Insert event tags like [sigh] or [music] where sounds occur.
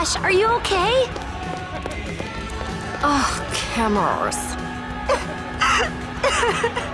gosh, are you okay? Oh, cameras. [laughs]